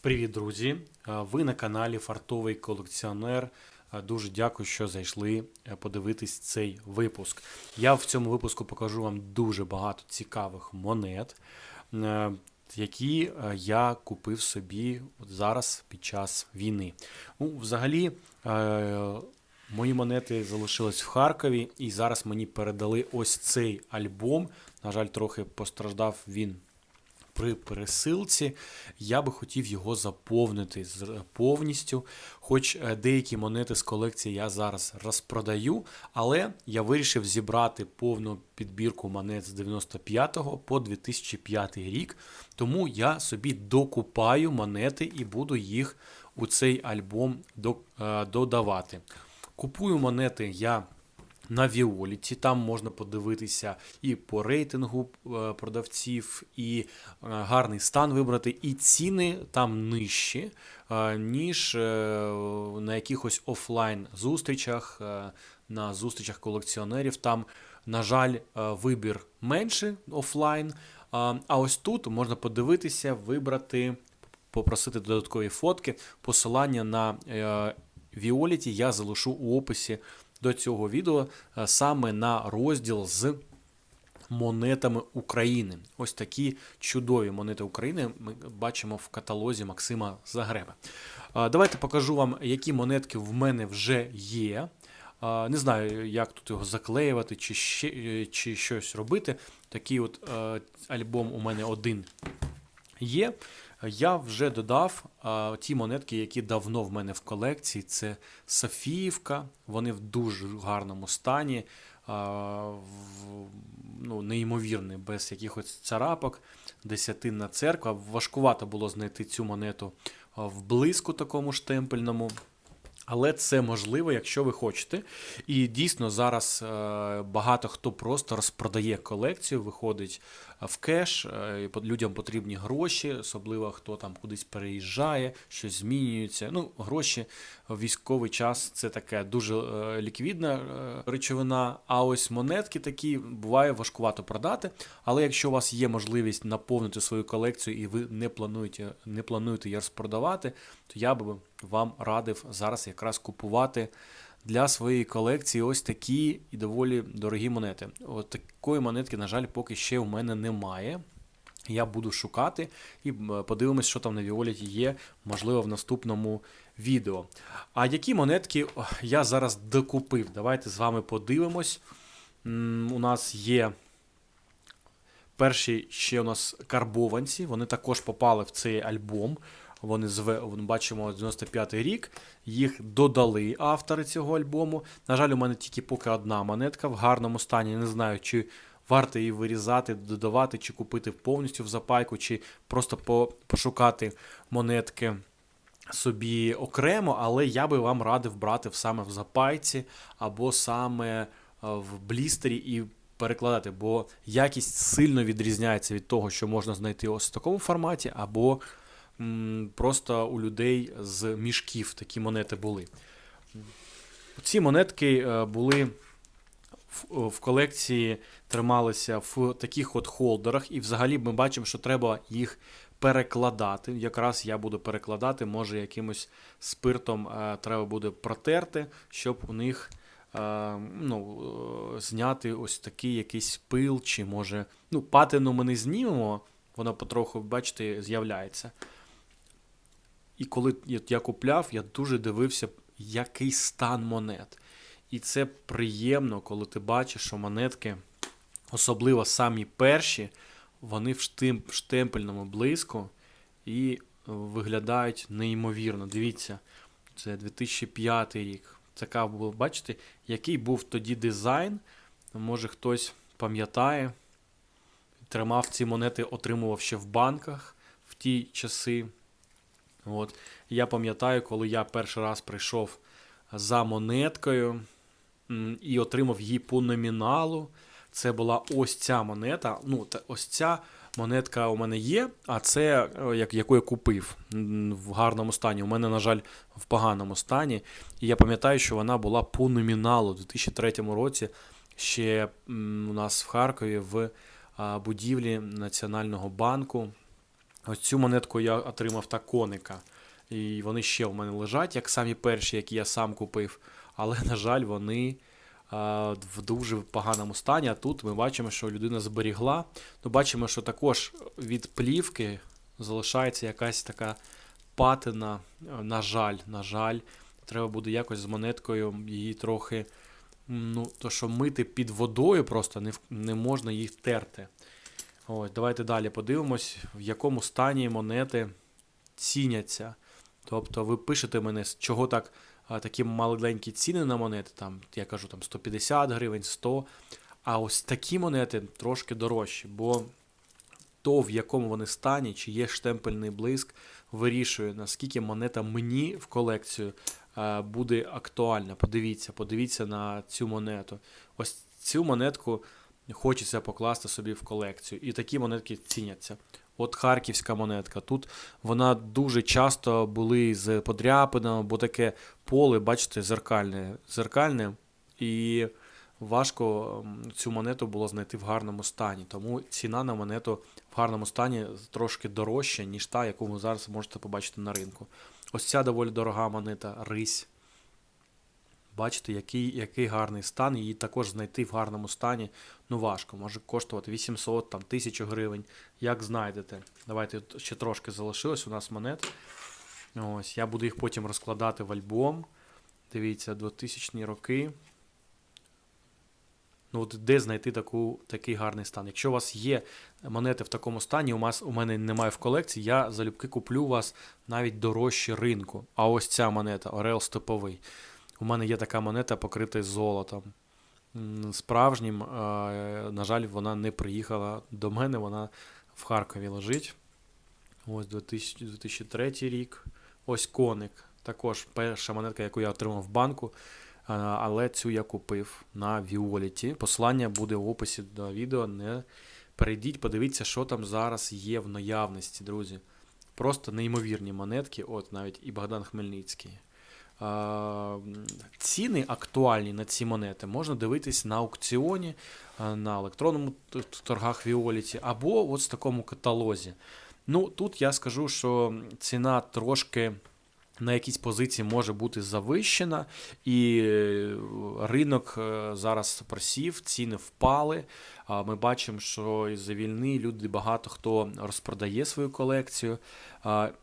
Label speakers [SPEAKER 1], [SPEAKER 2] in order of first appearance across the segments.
[SPEAKER 1] Привіт, друзі! Е, Ви на каналі Фартовий колекціонер. Е, Дуже дякую, що зайшли е, подивитись цей випуск. Я в цьому випуску покажу вам дуже багато цікавих монет, які я купив собі зараз під час війни. Ну, взагалі, мої монети залишились в Харкові, і зараз мені передали ось цей альбом. На жаль, трохи постраждав він при пересилці. Я би хотів його заповнити повністю. Хоч е, деякі монети з колекції я зараз розпродаю, але я вирішив зібрати повну підбірку монет з 95 по 2005 рік. Тому я собі докупаю монети і буду їх у цей альбом е, додавати. Купую монети я на Віоліті. Там можна подивитися і по рейтингу е, продавців, і е, гарний стан вибрати, і ціни там нижчі, е, ніж на якихось офлайн зустрічах, е, на зустрічах колекціонерів. Там, на жаль, вибір менше офлайн. А ось тут можна подивитися, вибрати, попросити додаткові фотки. Посилання на Віоліті я залишу у описі до цього відео е, саме на розділ з монетами України. Ось такі чудові монети України ми бачимо в каталозі Максима Загреба. Давайте покажу вам, які монетки в мене вже є. Не знаю, як тут його заклеювати чи, ще, е, чи щось робити. Такий от е, альбом у мене один є. Я вже додав а, ті монетки, які давно в мене в колекції. Це Софіївка, вони в дуже гарному стані, а, в, ну, неймовірні, без якихось царапок. Десятинна церква. Важкувато було знайти цю монету в блиску такому штемпельному. Але це можливо, якщо ви хочете. І дійсно зараз е, багато хто просто розпродає колекцію, виходить е, в кеш. е, і людям потрібні гроші, особливо хто там кудись переїжджає, щось змінюється. Ну, гроші в військовий час це таке дуже ліквідна речовина. А ось монетки такі буває важкувато продати. Але якщо у вас є можливість наповнити свою колекцію і ви не плануєте, не плануєте її розпродавати, то я би вам радив зараз якраз купувати для своєї колекції ось такі і доволі дорогі монети. От такої монетки, на жаль, поки ще у мене немає. Я буду шукати і подивимось, що там на Віоліті є, можливо, в наступному відео. А які монетки я зараз докупив? Давайте з вами подивимось. У нас є перші ще у нас карбованці, вони також попали в цей альбом. Вони зве, бачимо 95-й рік. Їх додали автори цього альбому. На жаль, у мене тільки поки одна монетка в гарному стані. Не знаю, чи варто її вирізати, додавати, чи купити повністю в запайку, чи просто по, пошукати монетки собі окремо, але я би вам радив брати саме в запайці або саме е, в блістері і перекладати, бо якість сильно відрізняється від того, що можна знайти ось в такому форматі, або просто у людей з мішків такі монети були. Ці монетки е, були в, в колекції, трималися в таких от холдерах, і взагалі ми бачимо, що треба їх перекладати. Якраз я буду перекладати, може якимось спиртом е, треба буде протерти, щоб у них е, ну, е, зняти ось такий якийсь пил, чи може. Ну, патину ми не знімемо, вона потроху, бачите, з'являється. І коли я- купляв, я дуже дивився, який стан монет. І це приємно, коли ти бачиш, що монетки, особливо самі перші, вони в штемпельному блиску і виглядають неймовірно. Дивіться, це 2005 рік. Така була, бачите, який був тоді дизайн. Може хтось пам'ятає, тримав ці монети, отримував ще в банках в ті часи. От. Я пам'ятаю, коли я перший раз прийшов за монеткою і отримав її по номіналу. Це була ось ця монета. Ну, ось ця монетка у мене є, а це е, як, яку я купив в гарному стані. У мене, на жаль, в поганому стані. І я пам'ятаю, що вона була по номіналу у 2003 році. Ще у нас в Харкові в будівлі Національного банку Ось цю монетку я отримав та коника. І вони ще в мене лежать, як самі перші, які я сам купив. Але, на жаль, вони а, в дуже поганому стані. А тут ми бачимо, що людина зберігла. Ну, бачимо, що також від плівки залишається якась така патина. На жаль, на жаль, треба буде якось з монеткою її трохи. Ну, то що мити під водою просто не, не можна їх терти. Ось, давайте далі подивимось, в якому стані монети ціняться. Тобто ви пишете мене, з чого так такі маленькі ціни на монети, там, я кажу, там 150 гривень, 100. А ось такі монети трошки дорожчі, бо то, в якому вони стані, чи є штемпельний блиск, вирішує, наскільки монета мені в колекцію буде актуальна. Подивіться, подивіться на цю монету. Ось цю монетку хочеться покласти собі в колекцію. І такі монетки ціняться. От харківська монетка. Тут вона дуже часто були з подряпинами, бо таке поле, бачите, зеркальне. зеркальне і важко цю монету було знайти в гарному стані. Тому ціна на монету в гарному стані трошки дорожча, ніж та, яку ви зараз можете побачити на ринку. Ось ця доволі дорога монета Рись. Бачите, який, який гарний стан. Її також знайти в гарному стані ну важко. Може коштувати 800, там, 1000 гривень. Як знайдете. Давайте ще трошки залишилось у нас монет. Ось, я буду їх потім розкладати в альбом. Дивіться, 2000 роки. Ну, от де знайти таку, такий гарний стан? Якщо у вас є монети в такому стані, у, вас, у мене немає в колекції, я залюбки куплю у вас навіть дорожче ринку. А ось ця монета, Орел Степовий. У мене є така монета, покрита золотом. Справжнім, е, на жаль, вона не приїхала до мене, вона в Харкові лежить. Ось 2003 рік. Ось коник. Також перша монетка, яку я отримав в банку. Але цю я купив на Віоліті. Посилання буде в описі до відео. Не перейдіть, подивіться, що там зараз є в наявності, друзі. Просто неймовірні монетки, от навіть і Богдан Хмельницький. Ціни актуальні на ці монети можна дивитись на аукціоні, на електронному торгах Віоліті, або от в такому каталозі. Ну, тут я скажу, що ціна трошки на якійсь позиції може бути завищена, і е, ринок е, зараз просів, ціни впали. Ми бачимо, що із-за війни люди багато хто розпродає свою колекцію.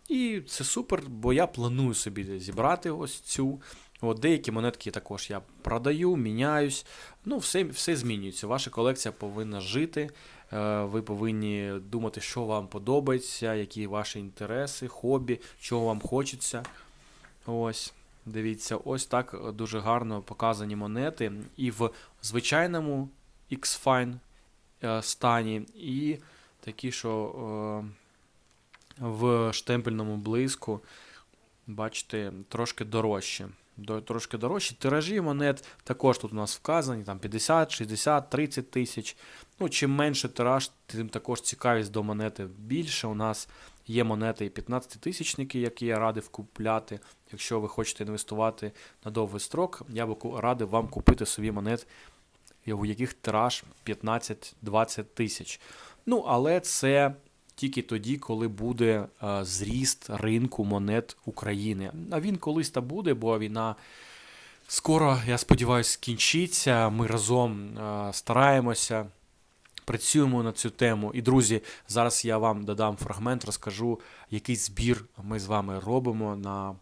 [SPEAKER 1] І це супер, бо я планую собі зібрати ось цю. От деякі монетки також я продаю, міняюсь. Ну, все, все змінюється. Ваша колекція повинна жити. Е, Ви повинні думати, що вам подобається, які ваші інтереси, хобі, чого вам хочеться. Ось, дивіться, ось так е, дуже гарно показані монети. І в звичайному X-Fine е, стані, і такі, що е, в штемпельному блиску, бачите, трошки дорожче. Трошки дорожчі. Тиражі монет також тут у нас вказані, там 50, 60, 30 тисяч. Ну, чим менше тираж, тим також цікавість до монети більше. У нас є монети і 15 тисячники, які я радив купляти. Якщо ви хочете інвестувати на довгий строк, я би радив вам купити собі монет, у яких тираж 15-20 тисяч. Ну, але це тільки тоді, коли буде е, зріст ринку монет України. А він колись та буде, бо війна скоро, я сподіваюся, скінчиться. Ми разом е, стараємося. Працюємо на цю тему. І, друзі, зараз я вам додам фрагмент, розкажу, який збір ми з вами робимо на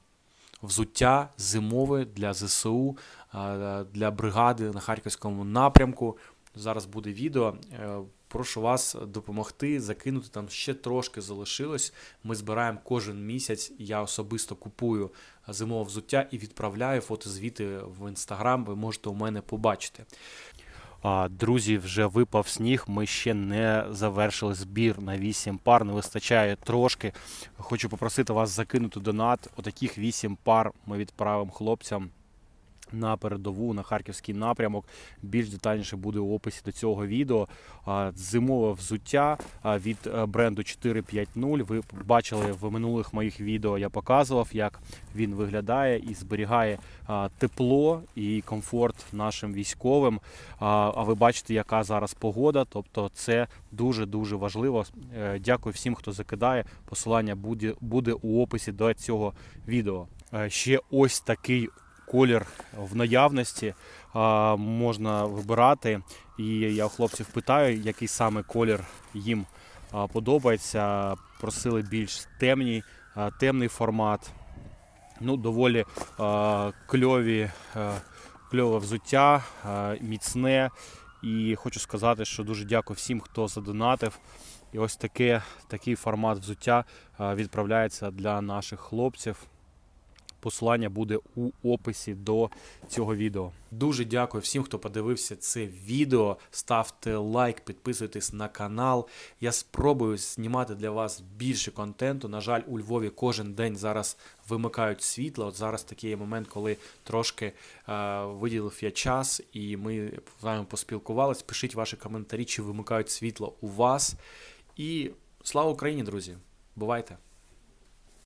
[SPEAKER 1] взуття зимове для ЗСУ, е, для бригади на Харківському напрямку. Зараз буде відео. Е, Прошу вас допомогти, закинути там ще трошки залишилось. Ми збираємо кожен місяць. Я особисто купую зимове взуття і відправляю фотозвіти в інстаграм. Ви можете у мене побачити.
[SPEAKER 2] Друзі, вже випав сніг. Ми ще не завершили збір на 8 пар. Не вистачає трошки. Хочу попросити вас закинути донат. Отаких 8 пар ми відправимо хлопцям на передову, на харківський напрямок. Більш детальніше буде у описі до цього відео. Зимове взуття від е, бренду 450. Ви бачили в минулих моїх відео, я показував, як він виглядає і зберігає тепло і комфорт нашим військовим. А ви бачите, яка зараз погода. Тобто, це дуже дуже важливо. Е, Дякую всім, хто закидає. Посилання буде, буде у описі до цього відео. Е, Ще ось такий колір в наявності можна вибирати. І я у хлопців питаю, який саме колір їм подобається. Просили більш темний, темний формат. Ну, доволі кльові, кльове взуття, міцне. І хочу сказати, що дуже дякую всім, хто задонатив. І ось таке, такий формат взуття відправляється для наших хлопців. Посилання буде у описі до цього відео.
[SPEAKER 1] Дуже дякую всім, хто подивився це відео. Ставте лайк, підписуйтесь на канал. Я спробую знімати для вас більше контенту. На жаль, у Львові кожен день зараз вимикають світло. От зараз такий є момент, коли трошки е, виділив я час, і ми з вами поспілкувались. Пишіть ваші коментарі, чи вимикають світло у вас. І слава Україні, друзі! Бувайте!